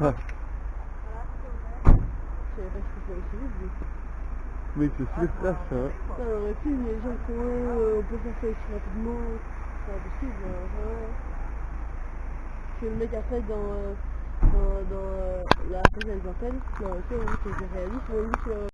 Ah, Je savais pas ce que ça c'est aurait pu, mais les gens euh, on peut faire ça aussi rapidement. C'est pas possible, ouais. Que le mec après dans, dans, dans la prochaine appelle, non, c'est réaliste, mais